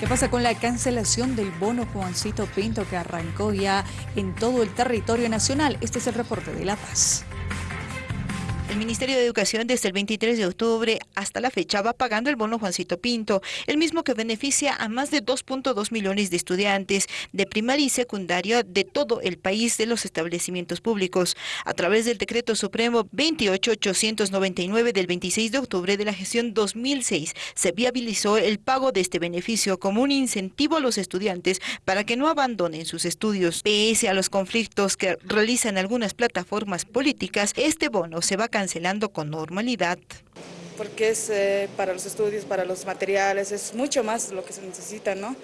¿Qué pasa con la cancelación del bono Juancito Pinto que arrancó ya en todo el territorio nacional? Este es el reporte de La Paz. El Ministerio de Educación desde el 23 de octubre hasta la fecha va pagando el bono Juancito Pinto, el mismo que beneficia a más de 2.2 millones de estudiantes de primaria y secundaria de todo el país de los establecimientos públicos. A través del Decreto Supremo 28899 del 26 de octubre de la gestión 2006 se viabilizó el pago de este beneficio como un incentivo a los estudiantes para que no abandonen sus estudios. Pese a los conflictos que realizan algunas plataformas políticas, este bono se va a cancelando con normalidad. Porque es eh, para los estudios, para los materiales, es mucho más lo que se necesita, ¿no?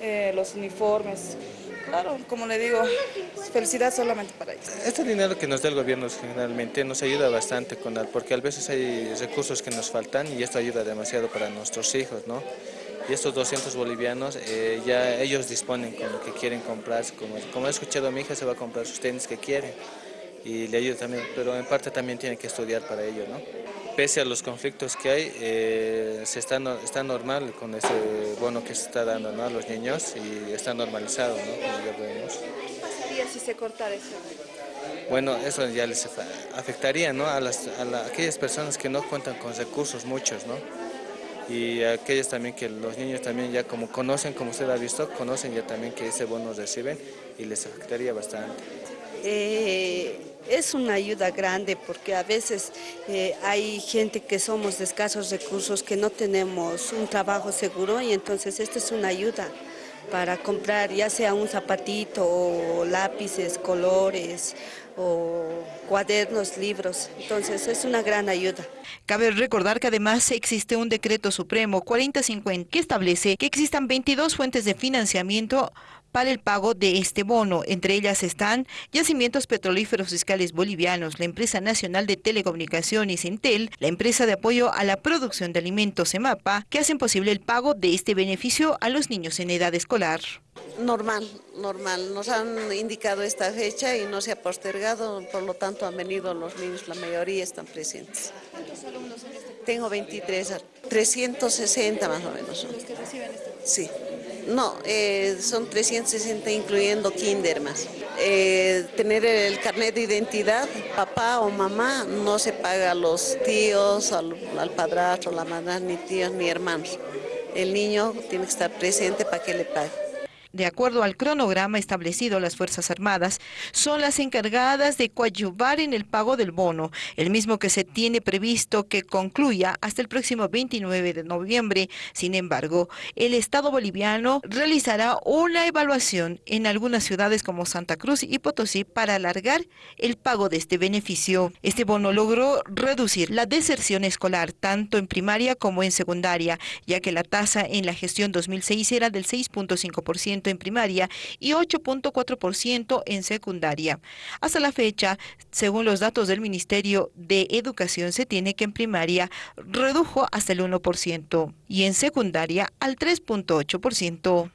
Eh, los uniformes. Claro, como le digo, felicidad solamente para ellos. Este dinero que nos da el gobierno generalmente nos ayuda bastante con porque a veces hay recursos que nos faltan y esto ayuda demasiado para nuestros hijos, ¿no? Y estos 200 bolivianos eh, ya ellos disponen con lo que quieren comprar, como, como he escuchado a mi hija se va a comprar sus tenis que quieren y le ayuda también, pero en parte también tiene que estudiar para ello, ¿no? Pese a los conflictos que hay, eh, se está, está normal con ese bono que se está dando a los niños y está normalizado, ¿no? ¿Qué pasaría si se cortara eso? Bueno, eso ya les afectaría ¿no? a, las, a aquellas personas que no cuentan con recursos muchos, ¿no? y aquellos también que los niños también ya como conocen, como usted ha visto, conocen ya también que ese bono reciben y les afectaría bastante. Eh, es una ayuda grande porque a veces eh, hay gente que somos de escasos recursos, que no tenemos un trabajo seguro y entonces esta es una ayuda para comprar ya sea un zapatito o lápices, colores o cuadernos, libros. Entonces es una gran ayuda. Cabe recordar que además existe un decreto supremo 4050 que establece que existan 22 fuentes de financiamiento para el pago de este bono. Entre ellas están Yacimientos Petrolíferos Fiscales Bolivianos, la Empresa Nacional de Telecomunicaciones Entel, la Empresa de Apoyo a la Producción de Alimentos EMAPA, que hacen posible el pago de este beneficio a los niños en edad escolar. Normal, normal. Nos han indicado esta fecha y no se ha postergado, por lo tanto han venido los niños, la mayoría están presentes. ¿Cuántos alumnos en este Tengo 23, 360 más o menos. ¿Los que reciben este? Sí. No, eh, son 360 incluyendo kinder más. Eh, tener el carnet de identidad, papá o mamá, no se paga a los tíos, al, al padrastro, la madre, ni tíos ni hermanos. El niño tiene que estar presente para que le pague de acuerdo al cronograma establecido, las Fuerzas Armadas son las encargadas de coadyuvar en el pago del bono, el mismo que se tiene previsto que concluya hasta el próximo 29 de noviembre. Sin embargo, el Estado boliviano realizará una evaluación en algunas ciudades como Santa Cruz y Potosí para alargar el pago de este beneficio. Este bono logró reducir la deserción escolar tanto en primaria como en secundaria, ya que la tasa en la gestión 2006 era del 6.5% en primaria y 8.4% en secundaria. Hasta la fecha, según los datos del Ministerio de Educación, se tiene que en primaria redujo hasta el 1% y en secundaria al 3.8%.